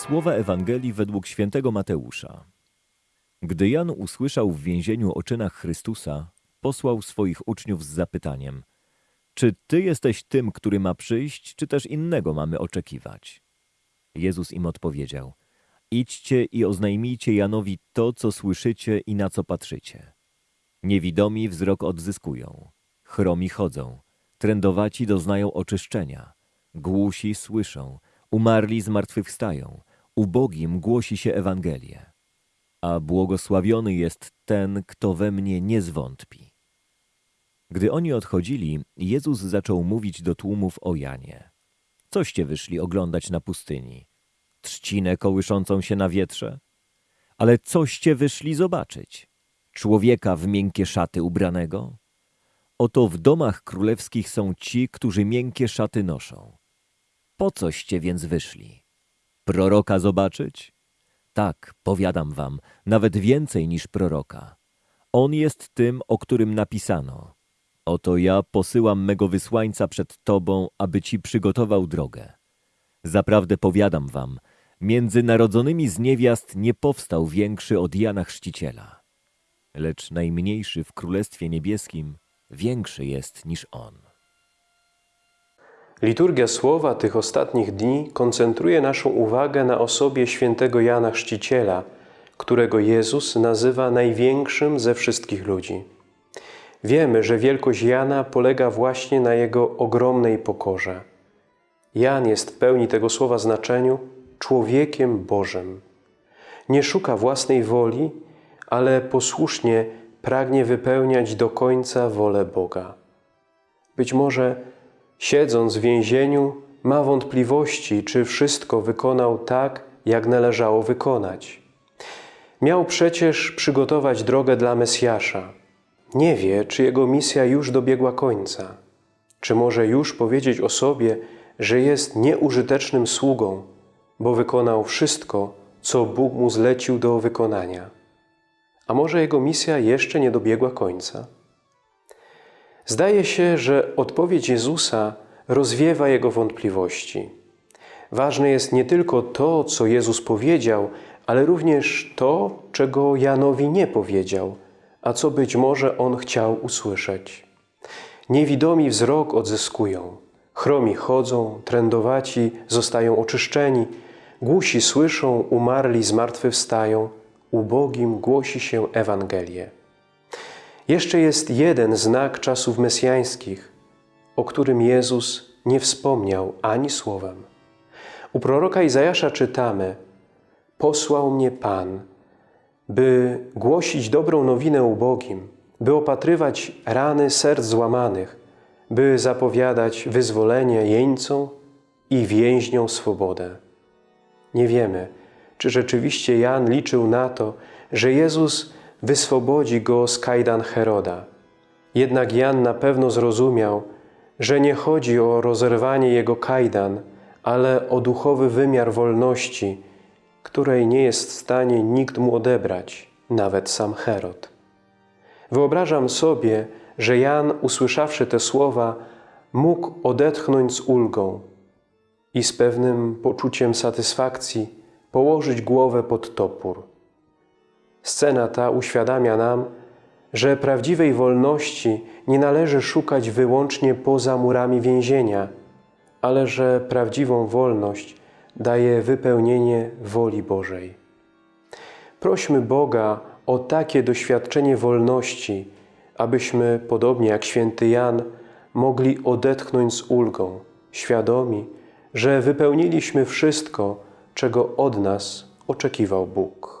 Słowa Ewangelii według świętego Mateusza. Gdy Jan usłyszał w więzieniu o czynach Chrystusa, posłał swoich uczniów z zapytaniem: Czy ty jesteś tym, który ma przyjść, czy też innego mamy oczekiwać? Jezus im odpowiedział: Idźcie i oznajmijcie Janowi to, co słyszycie i na co patrzycie. Niewidomi wzrok odzyskują, chromi chodzą, trędowaci doznają oczyszczenia, głusi słyszą, umarli zmartwychwstają, ubogim głosi się Ewangelię. A błogosławiony jest ten, kto we mnie nie zwątpi. Gdy oni odchodzili, Jezus zaczął mówić do tłumów o Janie. Coście wyszli oglądać na pustyni? Trzcinę kołyszącą się na wietrze? Ale coście wyszli zobaczyć? Człowieka w miękkie szaty ubranego? Oto w domach królewskich są ci, którzy miękkie szaty noszą. Po coście więc wyszli? Proroka zobaczyć? Tak, powiadam wam, nawet więcej niż proroka. On jest tym, o którym napisano. Oto ja posyłam mego wysłańca przed tobą, aby ci przygotował drogę. Zaprawdę powiadam wam, między narodzonymi z niewiast nie powstał większy od Jana Chrzciciela. Lecz najmniejszy w Królestwie Niebieskim większy jest niż on. Liturgia słowa tych ostatnich dni koncentruje naszą uwagę na osobie świętego Jana Chrzciciela, którego Jezus nazywa największym ze wszystkich ludzi. Wiemy, że wielkość Jana polega właśnie na jego ogromnej pokorze. Jan jest w pełni tego słowa znaczeniu człowiekiem Bożym. Nie szuka własnej woli, ale posłusznie pragnie wypełniać do końca wolę Boga. Być może siedząc w więzieniu ma wątpliwości, czy wszystko wykonał tak, jak należało wykonać. Miał przecież przygotować drogę dla Mesjasza. Nie wie, czy jego misja już dobiegła końca. Czy może już powiedzieć o sobie, że jest nieużytecznym sługą, bo wykonał wszystko, co Bóg mu zlecił do wykonania. A może jego misja jeszcze nie dobiegła końca? Zdaje się, że odpowiedź Jezusa rozwiewa jego wątpliwości. Ważne jest nie tylko to, co Jezus powiedział, ale również to, czego Janowi nie powiedział, a co być może on chciał usłyszeć. Niewidomi wzrok odzyskują, chromi chodzą, trędowaci zostają oczyszczeni, głusi słyszą, umarli zmartwychwstają, ubogim głosi się Ewangelię. Jeszcze jest jeden znak czasów mesjańskich, o którym Jezus nie wspomniał ani słowem. U proroka Izajasza czytamy Posłał mnie Pan, by głosić dobrą nowinę ubogim, by opatrywać rany serc złamanych, by zapowiadać wyzwolenie jeńcom i więźniom swobodę. Nie wiemy, czy rzeczywiście Jan liczył na to, że Jezus wyswobodzi go z kajdan Heroda. Jednak Jan na pewno zrozumiał, że nie chodzi o rozerwanie jego kajdan, ale o duchowy wymiar wolności, której nie jest w stanie nikt mu odebrać, nawet sam Herod. Wyobrażam sobie, że Jan, usłyszawszy te słowa, mógł odetchnąć z ulgą i z pewnym poczuciem satysfakcji położyć głowę pod topór. Scena ta uświadamia nam, że prawdziwej wolności nie należy szukać wyłącznie poza murami więzienia, ale że prawdziwą wolność daje wypełnienie woli Bożej. Prośmy Boga o takie doświadczenie wolności, abyśmy, podobnie jak święty Jan, mogli odetchnąć z ulgą, świadomi, że wypełniliśmy wszystko, czego od nas oczekiwał Bóg.